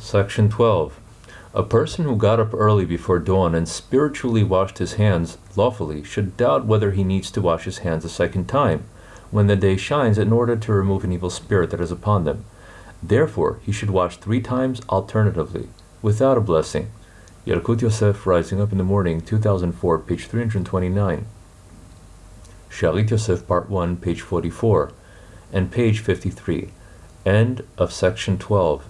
Section 12. A person who got up early before dawn and spiritually washed his hands lawfully should doubt whether he needs to wash his hands a second time when the day shines in order to remove an evil spirit that is upon them. Therefore, he should wash three times alternatively, without a blessing. Yalkut Yosef, Rising Up in the Morning, 2004, page 329. Shalit Yosef, Part 1, page 44, and page 53. End of section 12.